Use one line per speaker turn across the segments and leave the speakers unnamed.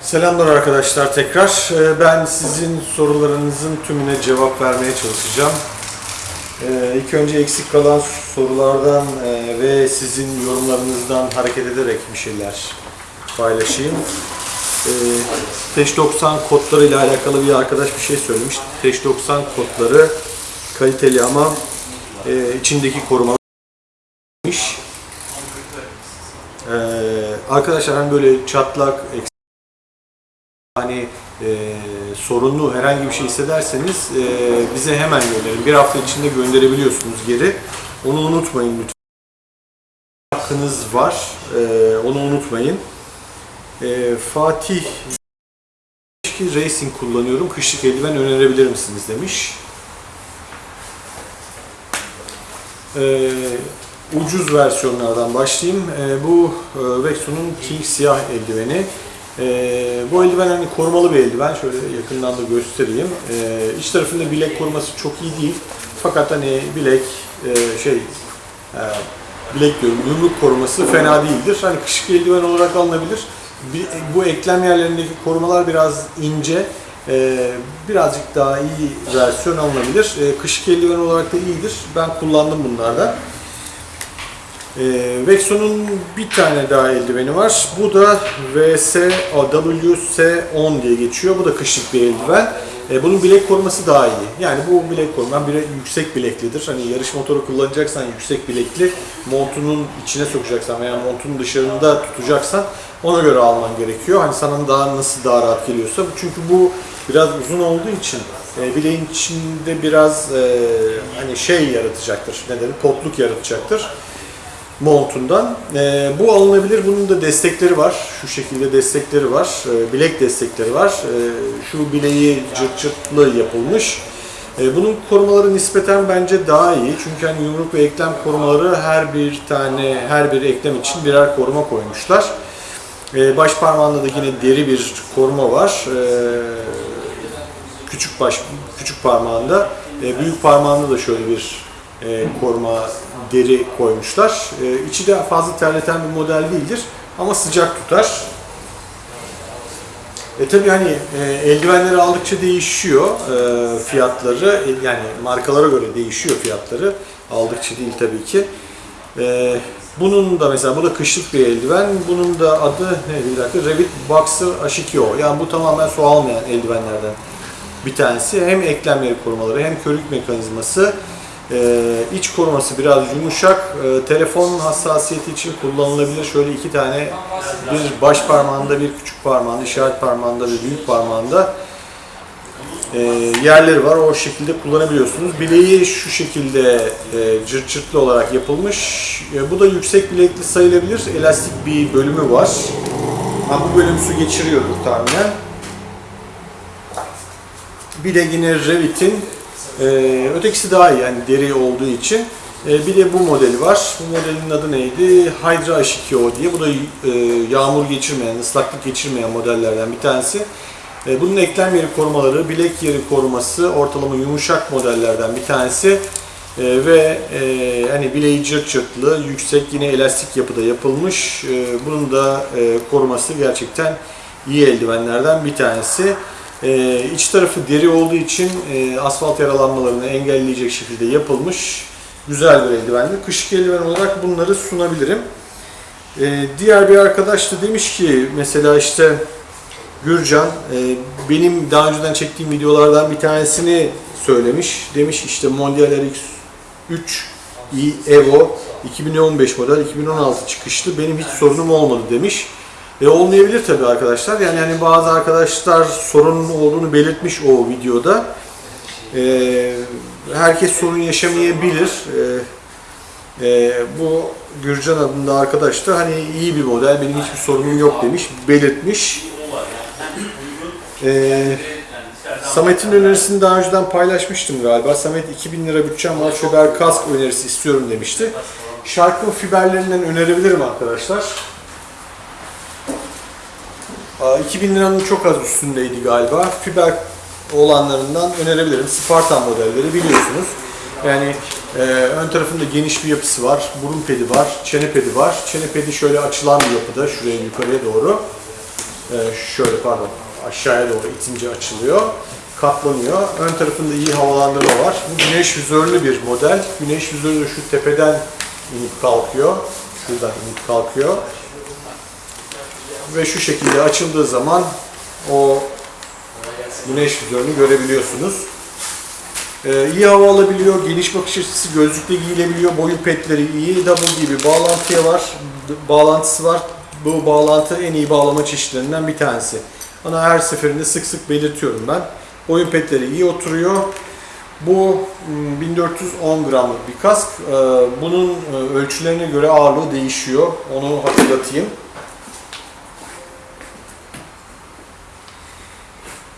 Selamlar arkadaşlar tekrar. Ee, Ben sizin sorularınızın tümüne cevap vermeye çalışacağım. Ee, İlk önce eksik kalan sorulardan e, ve sizin yorumlarınızdan hareket ederek bir şeyler paylaşayım. Ee, Teş 90 kodları ile alakalı bir arkadaş bir şey söylemiş. Teş 90 kodları kaliteli ama e, içindeki koruma Ee, arkadaşlar hani böyle çatlak, eksik hani e, sorunlu herhangi bir şey hissederseniz e, bize hemen gönderin. Bir hafta içinde gönderebiliyorsunuz geri. Onu unutmayın lütfen. Hakkınız var. E, onu unutmayın. E, Fatih racing kullanıyorum. Kışlık eldiven önerebilir misiniz demiş. E, ucuz versiyonlardan başlayayım. E, bu e, Vexo'nun King siyah eldiveni. Ee, bu eldiven hani korumalı bir eldiven. Şöyle yakından da göstereyim. Ee, iç tarafında bilek koruması çok iyi değil. Fakat hani bilek e, şey e, bilek diyorum yumruk koruması fena değildir. Hani kışık eldiven olarak alınabilir. Bir- bu eklem yerlerindeki korumalar biraz ince. Ee, birazcık daha iyi versiyon alınabilir. Ee, kışık eldiven olarak da iyidir. Ben kullandım bunlardan. Ee, Vexo'nun bir tane daha eldiveni var. Bu da VS WS10 diye geçiyor. Bu da kışlık bir eldiven. Ee, bunun bilek koruması daha iyi. Yani bu bilek koruma bir yüksek bileklidir. Hani yarış motoru kullanacaksan yüksek bilekli, montunun içine sokacaksan veya montunun dışarında tutacaksan ona göre alman gerekiyor. Hani sana daha nasıl daha rahat geliyorsa. Çünkü bu biraz uzun olduğu için e, bileğin içinde biraz e, hani şey yaratacaktır. Ne denir? Potluk yaratacaktır montundan. Ee, bu alınabilir. Bunun da destekleri var. Şu şekilde destekleri var. Ee, bilek destekleri var. Ee, şu bileği cırt cırtlı yapılmış. Ee, bunun korumaları nispeten bence daha iyi. Çünkü hani yumruk ve eklem korumaları her bir tane, her bir eklem için birer koruma koymuşlar. Ee, baş parmağında da yine deri bir koruma var. Ee, küçük baş, küçük parmağında. Ee, büyük parmağında da şöyle bir e, koruma deri koymuşlar. E, içi de fazla terleten bir model değildir ama sıcak tutar. E tabi hani e, eldivenleri aldıkça değişiyor e, fiyatları. E, yani markalara göre değişiyor fiyatları. Aldıkça değil tabii ki. E, bunun da mesela bu da kışlık bir eldiven. Bunun da adı ne bir dakika Revit Boxer H2O. Yani bu tamamen su almayan eldivenlerden bir tanesi. Hem eklemleri korumaları hem körük mekanizması. Ee, iç koruması biraz yumuşak. Ee, telefon hassasiyeti için kullanılabilir. Şöyle iki tane bir baş parmağında bir küçük parmağında, işaret parmağında bir büyük parmağında e, yerleri var. O şekilde kullanabiliyorsunuz. Bileği şu şekilde e, cırt cırtlı olarak yapılmış. E, bu da yüksek bilekli sayılabilir. Elastik bir bölümü var. Ama bu bölüm su geçiriyordur tahminen. Bir de yine Revit'in e, ötekisi daha iyi yani deri olduğu için. E, bir de bu modeli var. Bu modelin adı neydi? Hydra H2O diye. Bu da e, yağmur geçirmeyen, ıslaklık geçirmeyen modellerden bir tanesi. E, bunun eklem yeri korumaları, bilek yeri koruması ortalama yumuşak modellerden bir tanesi. E, ve e, hani bileği cırt cırtlı, yüksek yine elastik yapıda yapılmış. E, bunun da e, koruması gerçekten iyi eldivenlerden bir tanesi. Ee, iç tarafı deri olduğu için e, asfalt yaralanmalarını engelleyecek şekilde yapılmış güzel bir eldivendir. Kışlık eldiven olarak bunları sunabilirim. Ee, diğer bir arkadaş da demiş ki mesela işte Gürcan e, benim daha önceden çektiğim videolardan bir tanesini söylemiş. Demiş işte Mondial RX 3 i Evo 2015 model 2016 çıkışlı benim hiç sorunum olmadı demiş. E olmayabilir tabii arkadaşlar. Yani hani bazı arkadaşlar sorunun olduğunu belirtmiş o videoda. E, herkes sorun yaşamayabilir. E, e, bu Gürcan adında arkadaş da hani iyi bir model, benim hiçbir sorunum yok demiş, belirtmiş. E, Samet'in önerisini daha önceden paylaşmıştım galiba. Samet 2000 lira bütçem var, fiber kask önerisi istiyorum demişti. Shark'ın fiberlerinden önerebilirim arkadaşlar. Aa, 2000 liranın çok az üstündeydi galiba. Fiber olanlarından önerebilirim. Spartan modelleri biliyorsunuz. Yani e, ön tarafında geniş bir yapısı var. Burun pedi var, çene pedi var. Çene pedi şöyle açılan bir yapıda şuraya yukarıya doğru. e, şöyle pardon aşağıya doğru itince açılıyor. Katlanıyor. Ön tarafında iyi havalandırma var. Bu güneş vizörlü bir model. Güneş vizörü şu tepeden inip kalkıyor. Şuradan inip kalkıyor. Ve şu şekilde açıldığı zaman o güneş vizörünü görebiliyorsunuz. Ee, iyi hava alabiliyor, geniş bakış açısı, gözlükle giyilebiliyor, boyun petleri iyi, double gibi bağlantıya var, bağlantısı var. Bu bağlantı en iyi bağlama çeşitlerinden bir tanesi. Ona her seferinde sık sık belirtiyorum ben. Boyun petleri iyi oturuyor. Bu hmm, 1410 gramlık bir kask. Ee, Bunun e, ölçülerine göre ağırlığı değişiyor. Onu hatırlatayım.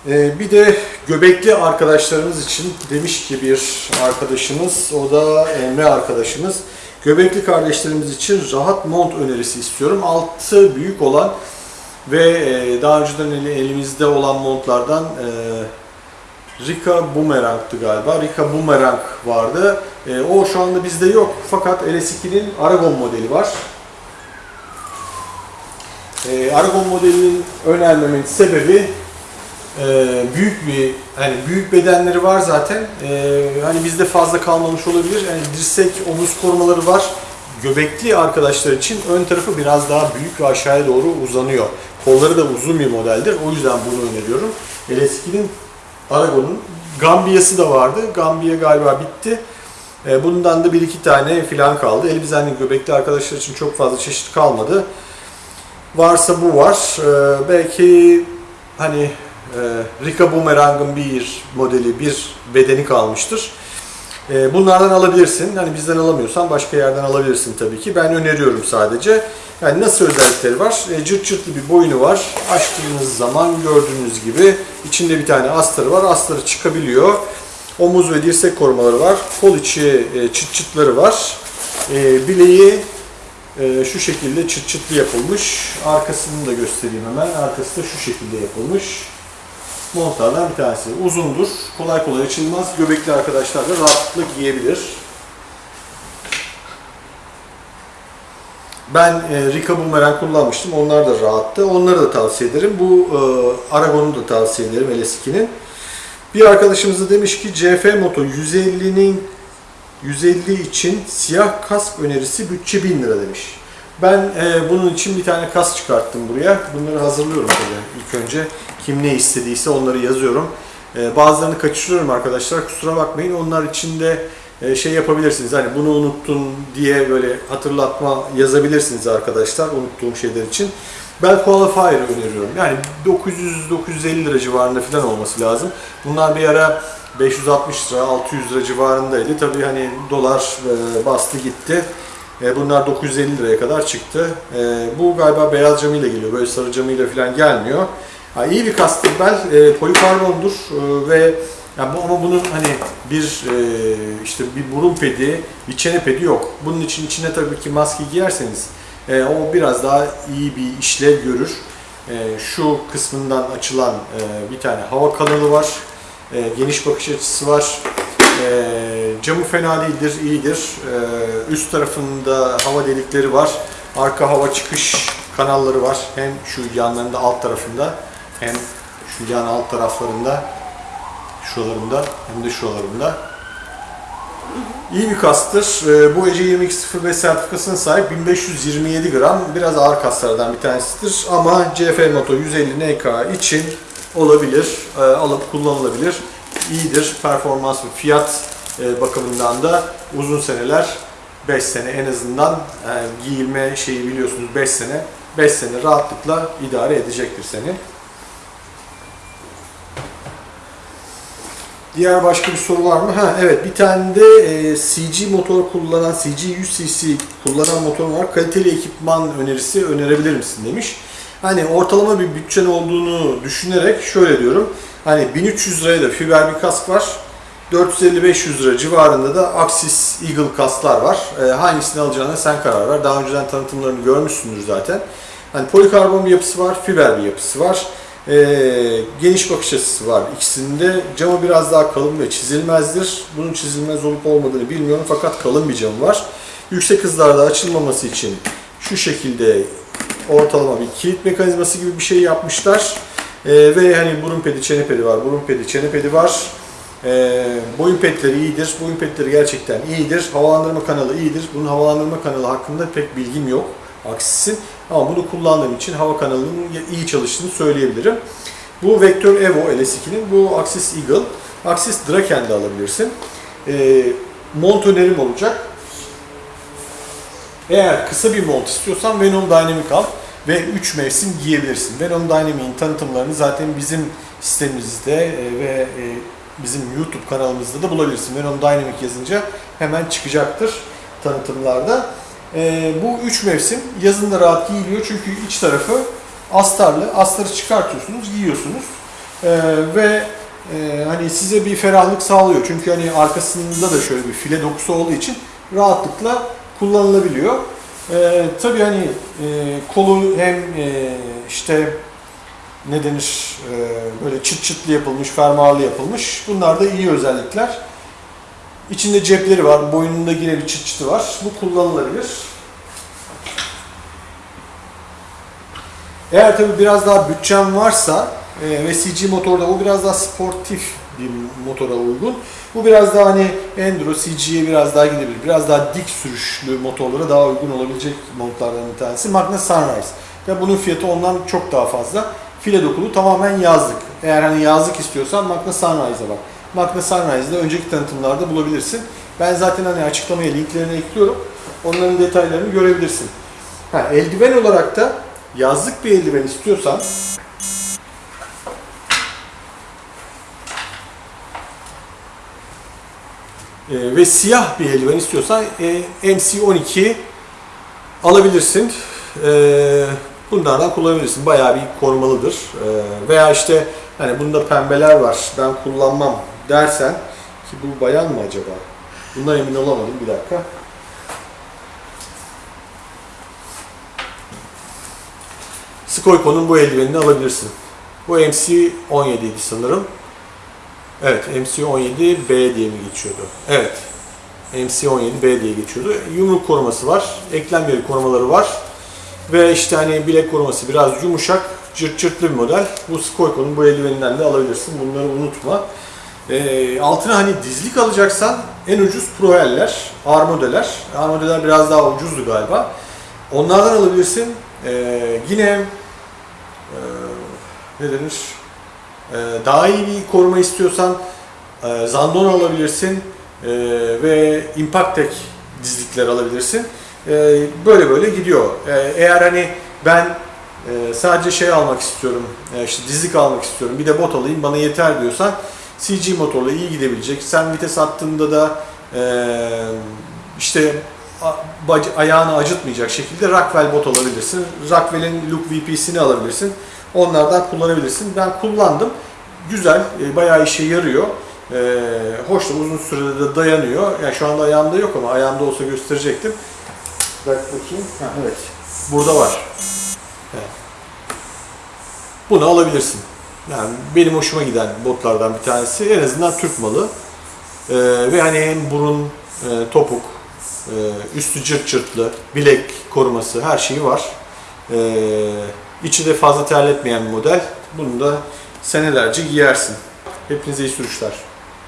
Ee, bir de göbekli arkadaşlarımız için demiş ki bir arkadaşımız, o da Emre arkadaşımız. Göbekli kardeşlerimiz için rahat mont önerisi istiyorum. Altı büyük olan ve e, daha önceden eli- elimizde olan montlardan e, Rika Boomerang'tı galiba. Rika Boomerang vardı. E, o şu anda bizde yok. Fakat LS2'nin Aragon modeli var. Aragon modelinin önermemin sebebi e, büyük bir hani büyük bedenleri var zaten. E, hani bizde fazla kalmamış olabilir. Yani dirsek, omuz korumaları var. Göbekli arkadaşlar için ön tarafı biraz daha büyük ve aşağıya doğru uzanıyor. Kolları da uzun bir modeldir. O yüzden bunu öneriyorum. LS2'nin Aragon'un Gambiya'sı da vardı. Gambiya galiba bitti. E, bundan da bir iki tane filan kaldı. Elbizenli göbekli arkadaşlar için çok fazla çeşit kalmadı. Varsa bu var. Belki hani Rika Boomerang'ın bir modeli, bir bedeni kalmıştır. E, bunlardan alabilirsin. Hani bizden alamıyorsan başka yerden alabilirsin tabii ki. Ben öneriyorum sadece. Yani nasıl özellikleri var? E, cırt cırtlı bir boynu var. Açtığınız zaman gördüğünüz gibi içinde bir tane astarı var. Astarı çıkabiliyor. Omuz ve dirsek korumaları var. Kol içi e, çıt çıtları var. Bileği e, şu şekilde çıt çıtlı yapılmış. Arkasını da göstereyim hemen. Arkası da şu şekilde yapılmış. Montlardan bir tanesi. Uzundur. Kolay kolay açılmaz. Göbekli arkadaşlar da rahatlıkla giyebilir. Ben e, Rika Boomerang kullanmıştım. Onlar da rahattı. Onları da tavsiye ederim. Bu e, Aragon'u da tavsiye ederim LS2'nin. Bir arkadaşımız da demiş ki CF Moto 150'nin 150 için siyah kask önerisi bütçe 1000 lira demiş. Ben e, bunun için bir tane kask çıkarttım buraya. Bunları hazırlıyorum tabii ilk önce. Kim ne istediyse onları yazıyorum. E, bazılarını kaçırıyorum arkadaşlar. Kusura bakmayın. Onlar için de e, şey yapabilirsiniz. Hani bunu unuttun diye böyle hatırlatma yazabilirsiniz arkadaşlar unuttuğum şeyler için. Bel Qualifier öneriyorum. Yani 900-950 lira civarında falan olması lazım. Bunlar bir ara 560 lira, 600 lira civarındaydı. Tabii hani dolar e, bastı gitti. E, Bunlar 950 liraya kadar çıktı. Bu galiba beyaz camıyla geliyor. Böyle sarı camıyla falan gelmiyor. Ha, iyi bir kastır bel. E, Polikarbondur e, ve yani bu, ama bunun hani bir e, işte bir burun pedi, bir çene pedi yok. Bunun için içine tabii ki maske giyerseniz e, o biraz daha iyi bir işlev görür. E, şu kısmından açılan e, bir tane hava kanalı var. E, geniş bakış açısı var. E, camı fena değildir, iyidir. E, üst tarafında hava delikleri var. Arka hava çıkış kanalları var. Hem şu yanlarında alt tarafında hem şu yan alt taraflarında şuralarında hem de şuralarında. İyi bir kastır. Ee, Bu Ece 2205 sertifikasına sahip 1527 gram. Biraz ağır kaslardan bir tanesidir. Ama CF Moto 150 NK için olabilir. Ee, Alıp kullanılabilir. İyidir. Performans ve fiyat e, bakımından da uzun seneler 5 sene en azından e, giyilme şeyi biliyorsunuz 5 sene 5 sene rahatlıkla idare edecektir seni. Diğer başka bir soru var mı? Ha evet bir tane de e, CG motor kullanan, CG 100cc kullanan motor var. Kaliteli ekipman önerisi önerebilir misin demiş. Hani ortalama bir bütçen olduğunu düşünerek şöyle diyorum. Hani 1300 liraya da fiber bir kask var. 450-500 lira civarında da Axis Eagle kasklar var. E, hangisini alacağına sen karar ver. Daha önceden tanıtımlarını görmüşsündür zaten. Hani polikarbon bir yapısı var, fiber bir yapısı var. Ee, geniş bakış açısı var ikisinde. Camı biraz daha kalın ve çizilmezdir. Bunun çizilmez olup olmadığını bilmiyorum fakat kalın bir camı var. Yüksek hızlarda açılmaması için şu şekilde ortalama bir kilit mekanizması gibi bir şey yapmışlar. Ee, ve hani burun pedi, çene pedi var, burun pedi, çene pedi var. Ee, boyun petleri iyidir. Boyun petleri gerçekten iyidir. Havalandırma kanalı iyidir. Bunun havalandırma kanalı hakkında pek bilgim yok. Aksisin. Ama bunu kullandığım için hava kanalının iyi çalıştığını söyleyebilirim. Bu Vector Evo LS2'nin bu Axis Eagle. Axis Draken de alabilirsin. Ee, mont önerim olacak. Eğer kısa bir mont istiyorsan Venom Dynamic al ve 3 mevsim giyebilirsin. Venom Dynamic'in tanıtımlarını zaten bizim sitemizde e, ve e, bizim YouTube kanalımızda da bulabilirsin. Venom Dynamic yazınca hemen çıkacaktır tanıtımlarda. E, bu 3 mevsim yazın da rahat giyiliyor çünkü iç tarafı astarlı. Astarı çıkartıyorsunuz, giyiyorsunuz. E, ve e, hani size bir ferahlık sağlıyor. Çünkü hani arkasında da şöyle bir file dokusu olduğu için rahatlıkla kullanılabiliyor. Ee, tabii hani e, kolu hem e, işte ne denir e, böyle çıt çıtlı yapılmış, fermuarlı yapılmış. Bunlar da iyi özellikler. İçinde cepleri var, boynunda yine bir çıt çıtı var. Bu kullanılabilir. Eğer tabii biraz daha bütçem varsa e, ve CG motorda o biraz daha sportif bir motora uygun. Bu biraz daha hani Enduro, CG'ye biraz daha gidebilir. Biraz daha dik sürüşlü motorlara daha uygun olabilecek montlardan bir tanesi. Magna Sunrise. Ve bunun fiyatı ondan çok daha fazla. File dokulu tamamen yazlık. Eğer hani yazlık istiyorsan Magna Sunrise'a bak. Magna Sunrise'da önceki tanıtımlarda bulabilirsin. Ben zaten hani açıklamaya linklerini ekliyorum. Onların detaylarını görebilirsin. Ha, eldiven olarak da yazlık bir eldiven istiyorsan e, ve siyah bir eldiven istiyorsan e, MC12 alabilirsin. E, bunlardan kullanabilirsin. Bayağı bir korumalıdır. E, veya işte hani bunda pembeler var ben kullanmam dersen ki bu bayan mı acaba? Bundan emin olamadım bir dakika. Skoyko'nun bu eldivenini alabilirsin. Bu MC17 idi sanırım. Evet, MC17B diye mi geçiyordu? Evet. MC17B diye geçiyordu. Yumruk koruması var, eklem yeri korumaları var. Ve işte hani bilek koruması biraz yumuşak, cırt cırtlı bir model. Bu Skoyko'nun bu eldiveninden de alabilirsin. Bunları unutma. Ee, altına hani dizlik alacaksan en ucuz Proel'ler. Ağır modeller biraz daha ucuzdu galiba. Onlardan alabilirsin. Ee, yine e, ne denir? Ee, daha iyi bir koruma istiyorsan e, Zandon alabilirsin e, ve Impactek dizlikler alabilirsin. E, böyle böyle gidiyor. E, eğer hani ben e, sadece şey almak istiyorum, e, işte dizlik almak istiyorum, bir de bot alayım bana yeter diyorsan CG motorla iyi gidebilecek. Sen vites attığında da e, işte ayağını acıtmayacak şekilde Rockwell bot alabilirsin. Rockwell'in Look VP'sini alabilirsin. Onlardan kullanabilirsin. Ben kullandım. Güzel, e, bayağı işe yarıyor. E, hoş da uzun sürede de dayanıyor. Yani şu anda ayağımda yok ama ayağımda olsa gösterecektim. Bak bakayım. Ha, evet. Burada var. Evet. Bunu alabilirsin. Yani benim hoşuma giden botlardan bir tanesi. En azından Türk malı. E, ve hani hem burun, e, topuk, e, üstü cırt cırtlı, bilek koruması her şeyi var. E, içi de fazla terletmeyen bir model. Bunu da senelerce giyersin. Hepinize iyi sürüşler.